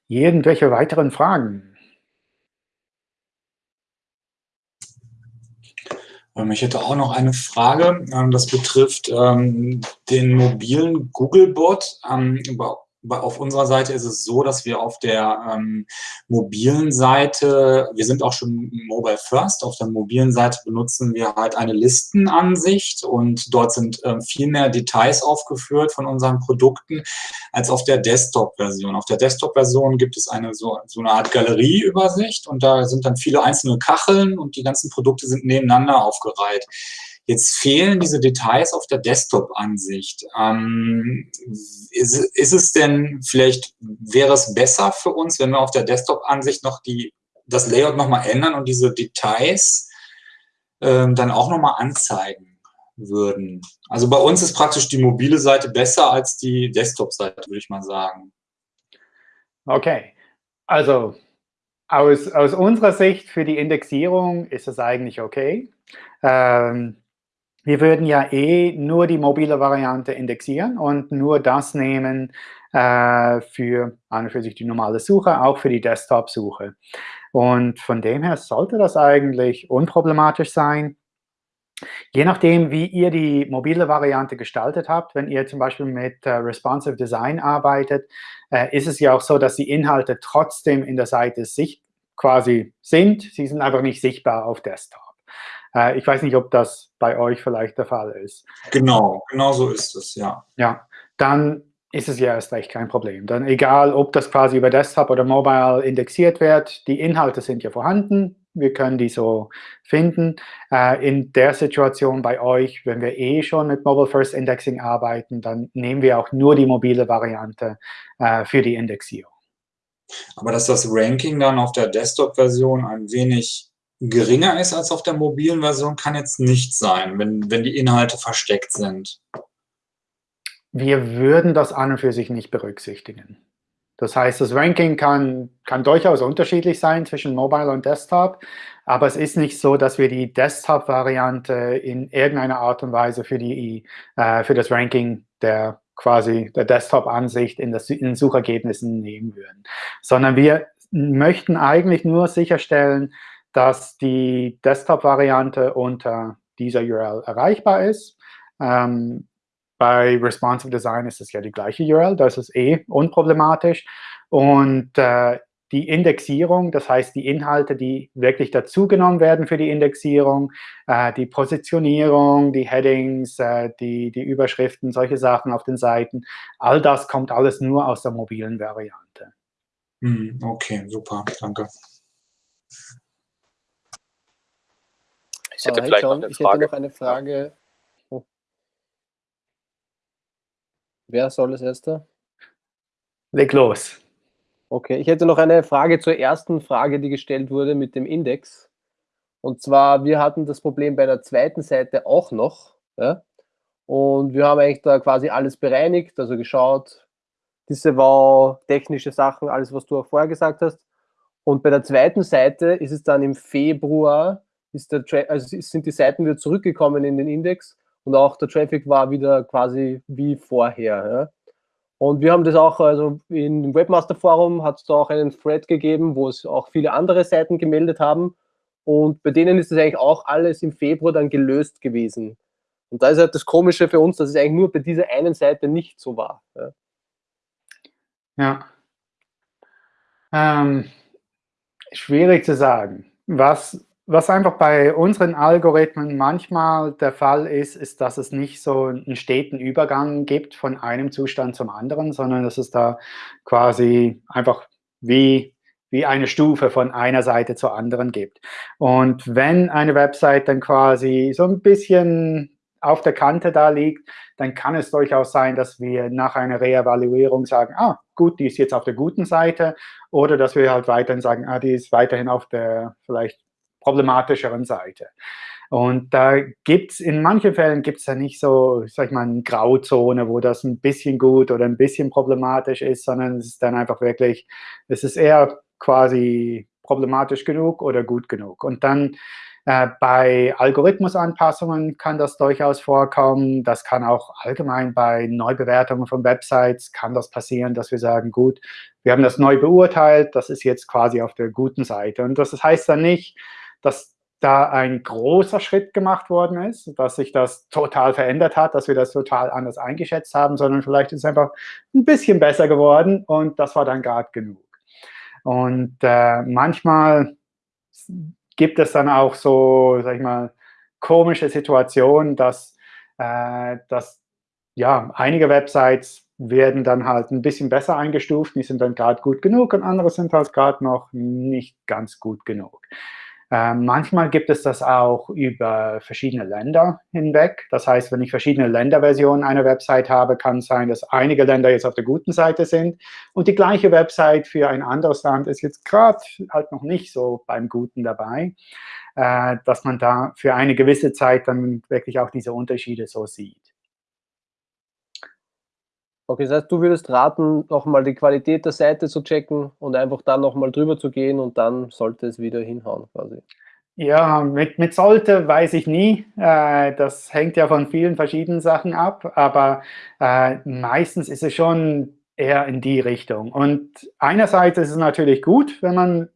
Irgendwelche weiteren Fragen? Ähm, ich hätte auch noch eine Frage, ähm, das betrifft ähm, den mobilen Googlebot auf unserer Seite ist es so, dass wir auf der ähm, mobilen Seite, wir sind auch schon Mobile First, auf der mobilen Seite benutzen wir halt eine Listenansicht und dort sind ähm, viel mehr Details aufgeführt von unseren Produkten als auf der Desktop-Version. Auf der Desktop-Version gibt es eine so, so eine Art Galerieübersicht und da sind dann viele einzelne Kacheln und die ganzen Produkte sind nebeneinander aufgereiht. Jetzt fehlen diese Details auf der Desktop-Ansicht. Ähm, ist, ist, es denn vielleicht, wäre es besser für uns, wenn wir auf der Desktop-Ansicht noch die, das Layout nochmal ändern und diese Details ähm, dann auch nochmal anzeigen würden? Also bei uns ist praktisch die mobile Seite besser als die Desktop-Seite, würde ich mal sagen. Okay, also aus, aus unserer Sicht für die Indexierung ist es eigentlich okay. Ähm, wir würden ja eh nur die mobile Variante indexieren und nur das nehmen äh, für an für sich die normale Suche, auch für die Desktop-Suche. Und von dem her sollte das eigentlich unproblematisch sein. Je nachdem, wie ihr die mobile Variante gestaltet habt, wenn ihr zum Beispiel mit äh, Responsive Design arbeitet, äh, ist es ja auch so, dass die Inhalte trotzdem in der Seite sicht quasi sind. Sie sind einfach nicht sichtbar auf Desktop. Äh, ich weiß nicht, ob das bei euch vielleicht der Fall ist. Genau, genau so ist es, ja. Ja, dann ist es ja erst recht kein Problem. Dann egal, ob das quasi über Desktop oder Mobile indexiert wird, die Inhalte sind ja vorhanden, wir können die so finden. Äh, in der Situation bei euch, wenn wir eh schon mit Mobile First Indexing arbeiten, dann nehmen wir auch nur die mobile Variante äh, für die Indexierung. Aber dass das Ranking dann auf der Desktop-Version ein wenig geringer ist als auf der mobilen Version, kann jetzt nicht sein, wenn, wenn die Inhalte versteckt sind. Wir würden das an und für sich nicht berücksichtigen. Das heißt, das Ranking kann, kann durchaus unterschiedlich sein zwischen Mobile und Desktop, aber es ist nicht so, dass wir die Desktop-Variante in irgendeiner Art und Weise für, die, äh, für das Ranking der quasi der Desktop-Ansicht in, in den Suchergebnissen nehmen würden, sondern wir möchten eigentlich nur sicherstellen, dass die Desktop-Variante unter dieser URL erreichbar ist. Ähm, bei Responsive Design ist es ja die gleiche URL, das ist eh unproblematisch. Und äh, die Indexierung, das heißt die Inhalte, die wirklich dazugenommen werden für die Indexierung, äh, die Positionierung, die Headings, äh, die, die Überschriften, solche Sachen auf den Seiten, all das kommt alles nur aus der mobilen Variante. Hm, okay, super, danke. Ich hätte vielleicht John, noch eine Frage. Ich hätte noch eine Frage. Oh. Wer soll das erste? Leg los. Okay, ich hätte noch eine Frage zur ersten Frage, die gestellt wurde mit dem Index. Und zwar, wir hatten das Problem bei der zweiten Seite auch noch. Ja? Und wir haben eigentlich da quasi alles bereinigt, also geschaut, diese war technische Sachen, alles, was du auch vorher gesagt hast. Und bei der zweiten Seite ist es dann im Februar ist der also sind die Seiten wieder zurückgekommen in den Index und auch der Traffic war wieder quasi wie vorher. Ja. Und wir haben das auch, also im Webmaster Forum hat es da auch einen Thread gegeben, wo es auch viele andere Seiten gemeldet haben. Und bei denen ist das eigentlich auch alles im Februar dann gelöst gewesen. Und da ist halt das Komische für uns, dass es eigentlich nur bei dieser einen Seite nicht so war. Ja. ja. Ähm, schwierig zu sagen. Was was einfach bei unseren Algorithmen manchmal der Fall ist, ist, dass es nicht so einen steten Übergang gibt von einem Zustand zum anderen, sondern dass es da quasi einfach wie, wie eine Stufe von einer Seite zur anderen gibt. Und wenn eine Website dann quasi so ein bisschen auf der Kante da liegt, dann kann es durchaus sein, dass wir nach einer Reevaluierung sagen, ah, gut, die ist jetzt auf der guten Seite, oder dass wir halt weiterhin sagen, ah, die ist weiterhin auf der vielleicht problematischeren Seite. Und da gibt es, in manchen Fällen gibt es ja nicht so, sag ich mal, eine Grauzone, wo das ein bisschen gut oder ein bisschen problematisch ist, sondern es ist dann einfach wirklich, es ist eher quasi problematisch genug oder gut genug. Und dann äh, bei Algorithmusanpassungen kann das durchaus vorkommen. Das kann auch allgemein bei Neubewertungen von Websites kann das passieren, dass wir sagen, gut, wir haben das neu beurteilt, das ist jetzt quasi auf der guten Seite. Und das heißt dann nicht, dass da ein großer Schritt gemacht worden ist, dass sich das total verändert hat, dass wir das total anders eingeschätzt haben, sondern vielleicht ist es einfach ein bisschen besser geworden und das war dann gerade genug. Und äh, manchmal gibt es dann auch so, sag ich mal, komische Situationen, dass, äh, dass ja, einige Websites werden dann halt ein bisschen besser eingestuft, die sind dann gerade gut genug und andere sind halt gerade noch nicht ganz gut genug. Ähm, manchmal gibt es das auch über verschiedene Länder hinweg. Das heißt, wenn ich verschiedene Länderversionen einer Website habe, kann es sein, dass einige Länder jetzt auf der guten Seite sind und die gleiche Website für ein anderes Land ist jetzt gerade halt noch nicht so beim Guten dabei, äh, dass man da für eine gewisse Zeit dann wirklich auch diese Unterschiede so sieht. Okay, das heißt, du würdest raten, nochmal die Qualität der Seite zu checken und einfach dann nochmal drüber zu gehen und dann sollte es wieder hinhauen quasi. Ja, mit, mit sollte weiß ich nie. Äh, das hängt ja von vielen verschiedenen Sachen ab, aber äh, meistens ist es schon eher in die Richtung. Und einerseits ist es natürlich gut, wenn man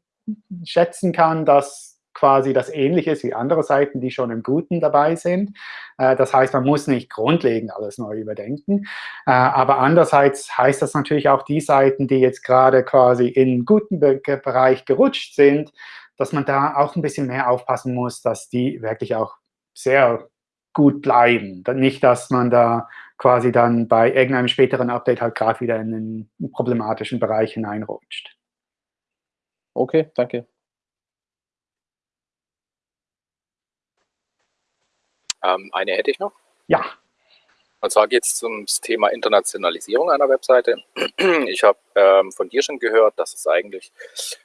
schätzen kann, dass quasi das Ähnliche ist wie andere Seiten, die schon im Guten dabei sind. Äh, das heißt, man muss nicht grundlegend alles neu überdenken. Äh, aber andererseits heißt das natürlich auch die Seiten, die jetzt gerade quasi in guten Bereich gerutscht sind, dass man da auch ein bisschen mehr aufpassen muss, dass die wirklich auch sehr gut bleiben. Nicht, dass man da quasi dann bei irgendeinem späteren Update halt gerade wieder in einen problematischen Bereich hineinrutscht. Okay, danke. Ähm, eine hätte ich noch. Ja. Und zwar geht es zum Thema Internationalisierung einer Webseite. Ich habe ähm, von dir schon gehört, dass es eigentlich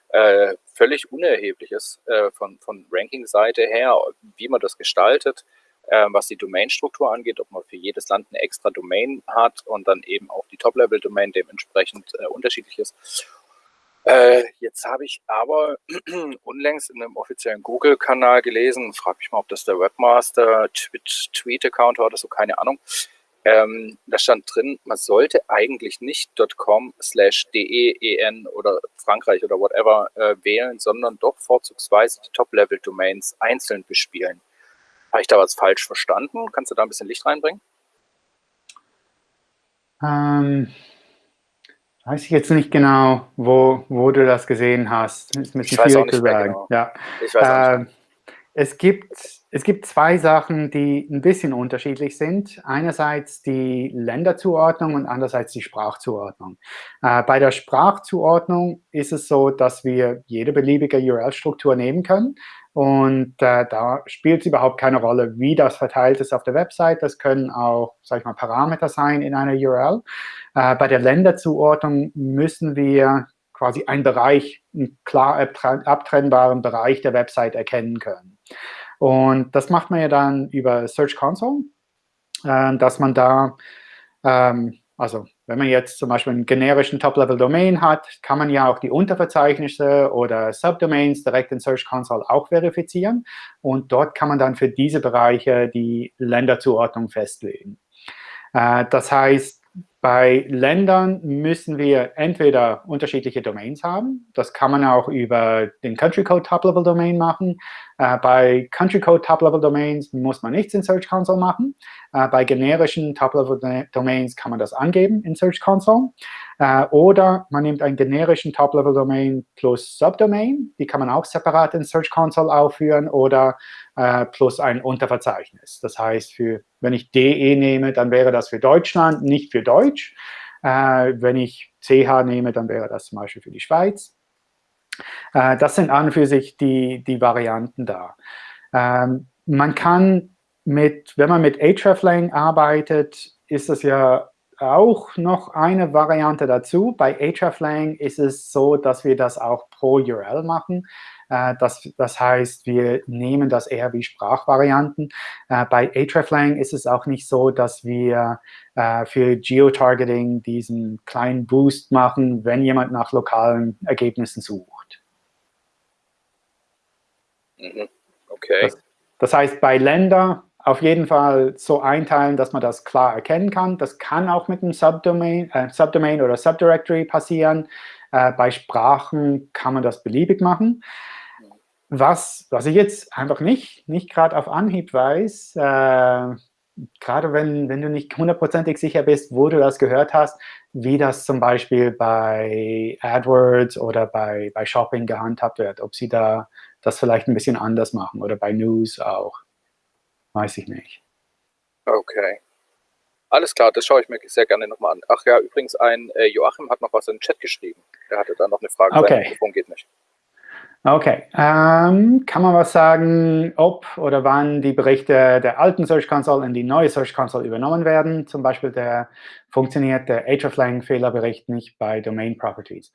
äh, völlig unerheblich ist äh, von, von Ranking-Seite her, wie man das gestaltet, äh, was die Domain-Struktur angeht, ob man für jedes Land eine extra Domain hat und dann eben auch die Top-Level-Domain dementsprechend äh, unterschiedlich ist. Äh, jetzt habe ich aber unlängst in einem offiziellen Google-Kanal gelesen, frage mich mal, ob das der Webmaster Tweet-Account war oder so, keine Ahnung. Ähm, da stand drin, man sollte eigentlich nicht .com slash de, oder Frankreich oder whatever äh, wählen, sondern doch vorzugsweise die Top-Level-Domains einzeln bespielen. Habe ich da was falsch verstanden? Kannst du da ein bisschen Licht reinbringen? Ähm, Weiß ich jetzt nicht genau, wo, wo du das gesehen hast. Ist ein bisschen schwierig zu sagen. Genau. Ja. Äh, es, gibt, es gibt zwei Sachen, die ein bisschen unterschiedlich sind. Einerseits die Länderzuordnung und andererseits die Sprachzuordnung. Äh, bei der Sprachzuordnung ist es so, dass wir jede beliebige URL-Struktur nehmen können und äh, da spielt es überhaupt keine Rolle, wie das verteilt ist auf der Website. Das können auch, sag ich mal, Parameter sein in einer URL. Äh, bei der Länderzuordnung müssen wir quasi einen Bereich, einen klar abtrennbaren Bereich der Website erkennen können. Und das macht man ja dann über Search Console, äh, dass man da ähm, also wenn man jetzt zum Beispiel einen generischen Top-Level-Domain hat, kann man ja auch die Unterverzeichnisse oder Subdomains direkt in Search Console auch verifizieren. Und dort kann man dann für diese Bereiche die Länderzuordnung festlegen. Äh, das heißt, bei Ländern müssen wir entweder unterschiedliche Domains haben. Das kann man auch über den Country Code Top-Level Domain machen. Äh, bei Country Code Top-Level Domains muss man nichts in Search Console machen. Äh, bei generischen Top-Level Domains kann man das angeben in Search Console. Äh, oder man nimmt einen generischen Top-Level Domain plus Subdomain. Die kann man auch separat in Search Console aufführen. Oder äh, plus ein Unterverzeichnis. Das heißt, für, wenn ich DE nehme, dann wäre das für Deutschland, nicht für Deutsch. Äh, wenn ich CH nehme, dann wäre das zum Beispiel für die Schweiz. Äh, das sind an und für sich die, die Varianten da. Ähm, man kann mit, wenn man mit hreflang arbeitet, ist das ja auch noch eine Variante dazu. Bei hreflang ist es so, dass wir das auch pro URL machen. Äh, das, das heißt, wir nehmen das eher wie Sprachvarianten. Äh, bei hreflang ist es auch nicht so, dass wir äh, für Geotargeting diesen kleinen Boost machen, wenn jemand nach lokalen Ergebnissen sucht. Mhm. Okay. Das, das heißt, bei Länder auf jeden Fall so einteilen, dass man das klar erkennen kann. Das kann auch mit einem Subdomain, äh, Subdomain oder Subdirectory passieren. Äh, bei Sprachen kann man das beliebig machen. Was, was ich jetzt einfach nicht, nicht gerade auf Anhieb weiß, äh, gerade wenn, wenn du nicht hundertprozentig sicher bist, wo du das gehört hast, wie das zum Beispiel bei AdWords oder bei, bei Shopping gehandhabt wird, ob sie da das vielleicht ein bisschen anders machen oder bei News auch. Weiß ich nicht. Okay. Alles klar, das schaue ich mir sehr gerne nochmal an. Ach ja, übrigens, ein äh, Joachim hat noch was in den Chat geschrieben. Er hatte da noch eine Frage. Okay. Sein geht nicht. Okay. Ähm, kann man was sagen, ob oder wann die Berichte der alten Search Console in die neue Search Console übernommen werden? Zum Beispiel der funktioniert der hreflang-Fehlerbericht nicht bei Domain Properties.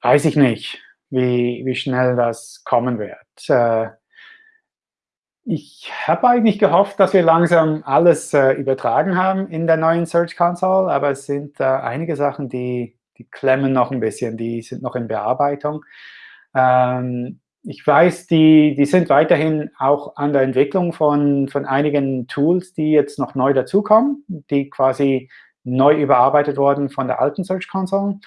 Weiß ich nicht, wie, wie schnell das kommen wird. Äh, ich habe eigentlich gehofft, dass wir langsam alles äh, übertragen haben in der neuen Search Console, aber es sind äh, einige Sachen, die, die klemmen noch ein bisschen, die sind noch in Bearbeitung. Ähm, ich weiß, die, die sind weiterhin auch an der Entwicklung von, von einigen Tools, die jetzt noch neu dazukommen, die quasi neu überarbeitet wurden von der alten Search Console.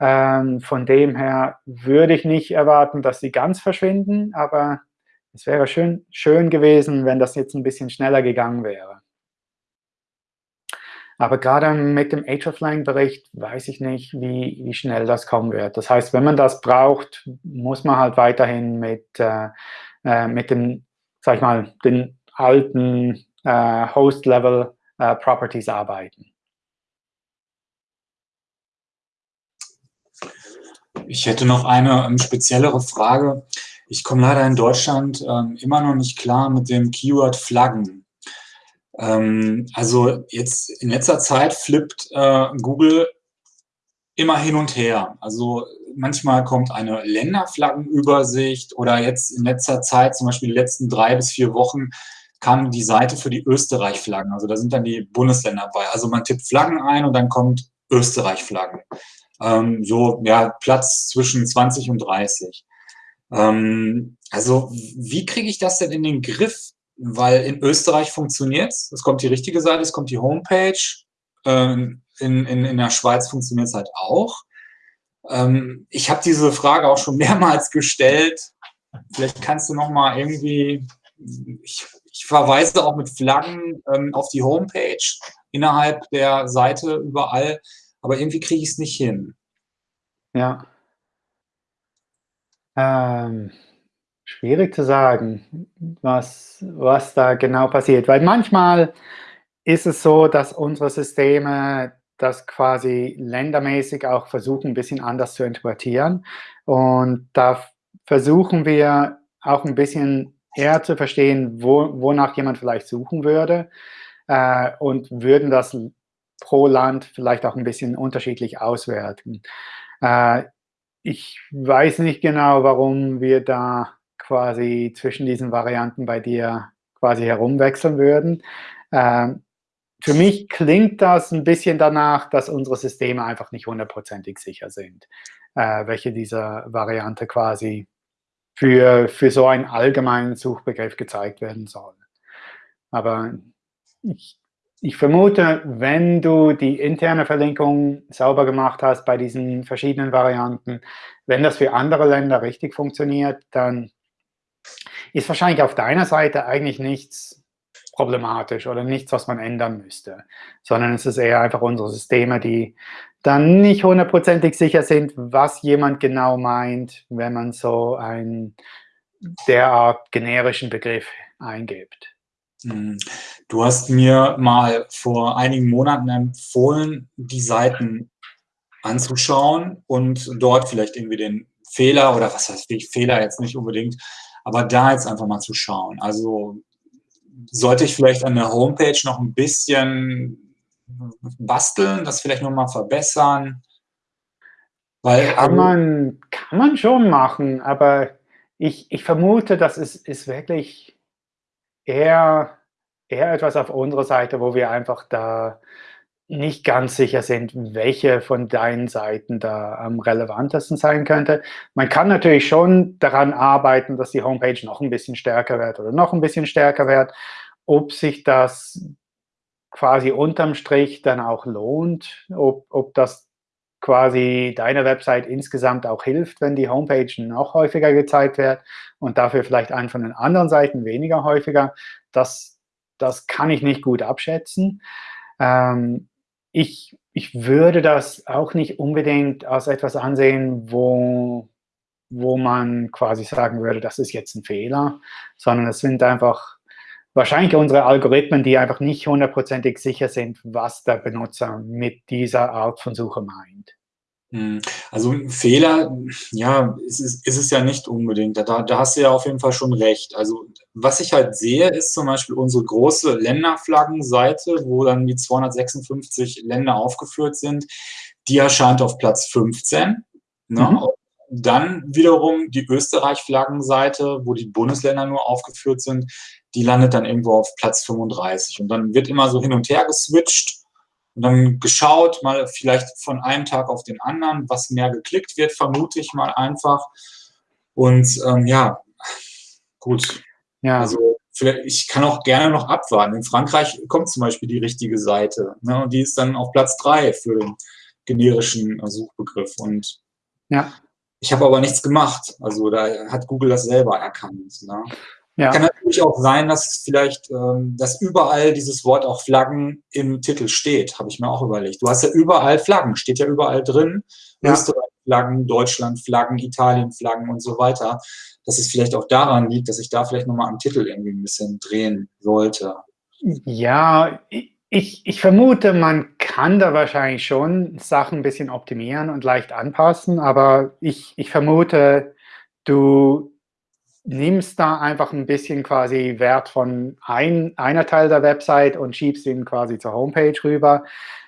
Ähm, von dem her würde ich nicht erwarten, dass sie ganz verschwinden, aber es wäre schön, schön gewesen, wenn das jetzt ein bisschen schneller gegangen wäre. Aber gerade mit dem hreflang-Bericht weiß ich nicht, wie, wie schnell das kommen wird. Das heißt, wenn man das braucht, muss man halt weiterhin mit, äh, äh mit den, sag ich mal, den alten äh, Host-Level-Properties äh, arbeiten. Ich hätte noch eine um, speziellere Frage. Ich komme leider in Deutschland ähm, immer noch nicht klar mit dem Keyword Flaggen. Ähm, also jetzt in letzter Zeit flippt äh, Google immer hin und her. Also manchmal kommt eine Länderflaggenübersicht oder jetzt in letzter Zeit, zum Beispiel die letzten drei bis vier Wochen, kam die Seite für die Österreich-Flaggen. Also da sind dann die Bundesländer bei. Also man tippt Flaggen ein und dann kommt Österreich-Flaggen. Ähm, so ja, Platz zwischen 20 und 30. Ähm, also wie kriege ich das denn in den Griff, weil in Österreich funktioniert es. Es kommt die richtige Seite, es kommt die Homepage. Ähm, in, in, in der Schweiz funktioniert es halt auch. Ähm, ich habe diese Frage auch schon mehrmals gestellt. Vielleicht kannst du noch mal irgendwie, ich, ich verweise auch mit Flaggen ähm, auf die Homepage innerhalb der Seite überall, aber irgendwie kriege ich es nicht hin. Ja. Ähm, Schwierig zu sagen, was, was da genau passiert, weil manchmal ist es so, dass unsere Systeme das quasi ländermäßig auch versuchen, ein bisschen anders zu interpretieren. Und da versuchen wir auch ein bisschen eher zu verstehen, wo, wonach jemand vielleicht suchen würde äh, und würden das pro Land vielleicht auch ein bisschen unterschiedlich auswerten. Äh, ich weiß nicht genau, warum wir da quasi zwischen diesen Varianten bei dir quasi herumwechseln würden. Ähm, für mich klingt das ein bisschen danach, dass unsere Systeme einfach nicht hundertprozentig sicher sind, äh, welche dieser Variante quasi für, für so einen allgemeinen Suchbegriff gezeigt werden soll. Aber ich, ich vermute, wenn du die interne Verlinkung sauber gemacht hast bei diesen verschiedenen Varianten, wenn das für andere Länder richtig funktioniert, dann ist wahrscheinlich auf deiner Seite eigentlich nichts problematisch oder nichts, was man ändern müsste, sondern es ist eher einfach unsere Systeme, die dann nicht hundertprozentig sicher sind, was jemand genau meint, wenn man so einen derart generischen Begriff eingibt. Hm. Du hast mir mal vor einigen Monaten empfohlen, die Seiten anzuschauen und dort vielleicht irgendwie den Fehler oder was heißt Fehler jetzt nicht unbedingt, aber da jetzt einfach mal zu schauen. Also sollte ich vielleicht an der Homepage noch ein bisschen basteln, das vielleicht nochmal verbessern? Weil, kann, also man, kann man schon machen, aber ich, ich vermute, das ist, ist wirklich eher, eher etwas auf unserer Seite, wo wir einfach da nicht ganz sicher sind, welche von deinen Seiten da am relevantesten sein könnte. Man kann natürlich schon daran arbeiten, dass die Homepage noch ein bisschen stärker wird oder noch ein bisschen stärker wird. Ob sich das quasi unterm Strich dann auch lohnt, ob, ob das quasi deiner Website insgesamt auch hilft, wenn die Homepage noch häufiger gezeigt wird und dafür vielleicht einen von den anderen Seiten weniger häufiger, das, das kann ich nicht gut abschätzen. Ähm, ich, ich würde das auch nicht unbedingt als etwas ansehen, wo, wo man quasi sagen würde, das ist jetzt ein Fehler, sondern es sind einfach wahrscheinlich unsere Algorithmen, die einfach nicht hundertprozentig sicher sind, was der Benutzer mit dieser Art von Suche meint. Hm, also ein Fehler, ja, ist, ist, ist es ja nicht unbedingt. Da, da hast du ja auf jeden Fall schon recht. Also was ich halt sehe, ist zum Beispiel unsere große Länderflaggenseite, wo dann die 256 Länder aufgeführt sind. Die erscheint auf Platz 15. Ne? Mhm. Dann wiederum die Österreich-Flaggenseite, wo die Bundesländer nur aufgeführt sind, die landet dann irgendwo auf Platz 35. Und dann wird immer so hin und her geswitcht und dann geschaut, mal vielleicht von einem Tag auf den anderen, was mehr geklickt wird, vermute ich mal einfach. Und ähm, ja, gut. Ja. Also ich kann auch gerne noch abwarten. In Frankreich kommt zum Beispiel die richtige Seite. Ne, und die ist dann auf Platz drei für den generischen Suchbegriff. Und ja. ich habe aber nichts gemacht. Also da hat Google das selber erkannt. Ne? Ja. Kann natürlich auch sein, dass vielleicht, ähm, dass überall dieses Wort auch Flaggen im Titel steht, habe ich mir auch überlegt. Du hast ja überall Flaggen, steht ja überall drin. Ja. Österreich-Flaggen, Deutschland-Flaggen, Italien-Flaggen und so weiter. Dass es vielleicht auch daran liegt, dass ich da vielleicht nochmal am Titel irgendwie ein bisschen drehen sollte. Ja, ich, ich vermute, man kann da wahrscheinlich schon Sachen ein bisschen optimieren und leicht anpassen, aber ich, ich vermute, du, nimmst da einfach ein bisschen quasi Wert von ein, einer Teil der Website und schiebst ihn quasi zur Homepage rüber,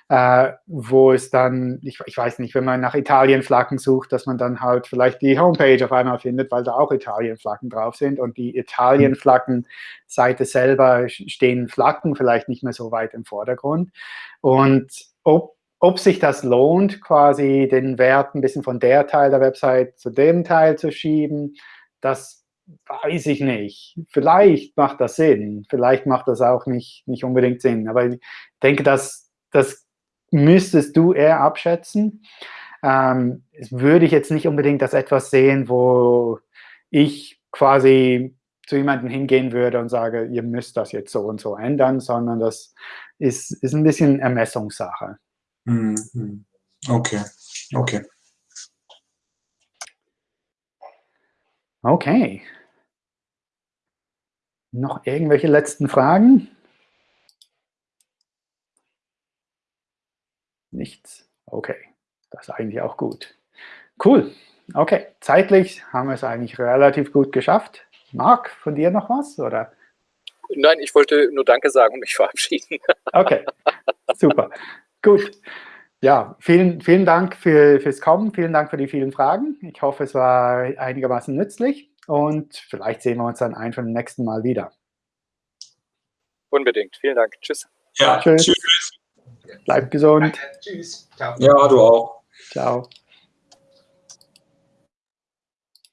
äh, wo es dann, ich, ich, weiß nicht, wenn man nach Italien-Flaggen sucht, dass man dann halt vielleicht die Homepage auf einmal findet, weil da auch Italien-Flaggen drauf sind und die Italien-Flaggen-Seite selber stehen Flaggen vielleicht nicht mehr so weit im Vordergrund. Und ob, ob sich das lohnt, quasi den Wert ein bisschen von der Teil der Website zu dem Teil zu schieben, das weiß ich nicht. Vielleicht macht das Sinn, vielleicht macht das auch nicht, nicht unbedingt Sinn. Aber ich denke, das, das müsstest du eher abschätzen. Ähm, würde ich jetzt nicht unbedingt als etwas sehen, wo ich quasi zu jemandem hingehen würde und sage, ihr müsst das jetzt so und so ändern, sondern das ist, ist ein bisschen Ermessungssache. Mhm. Okay, okay. Okay. Noch irgendwelche letzten Fragen? Nichts. Okay, das ist eigentlich auch gut. Cool. Okay, zeitlich haben wir es eigentlich relativ gut geschafft. Marc, von dir noch was? Oder? Nein, ich wollte nur Danke sagen und mich verabschieden. Okay, super. Gut. Ja, vielen, vielen Dank für, fürs Kommen, vielen Dank für die vielen Fragen. Ich hoffe, es war einigermaßen nützlich und vielleicht sehen wir uns dann ein von dem nächsten Mal wieder. Unbedingt. Vielen Dank. Tschüss. Ja, tschüss. tschüss. Bleibt gesund. Danke. Tschüss. Ciao. Ja, du auch. Ciao.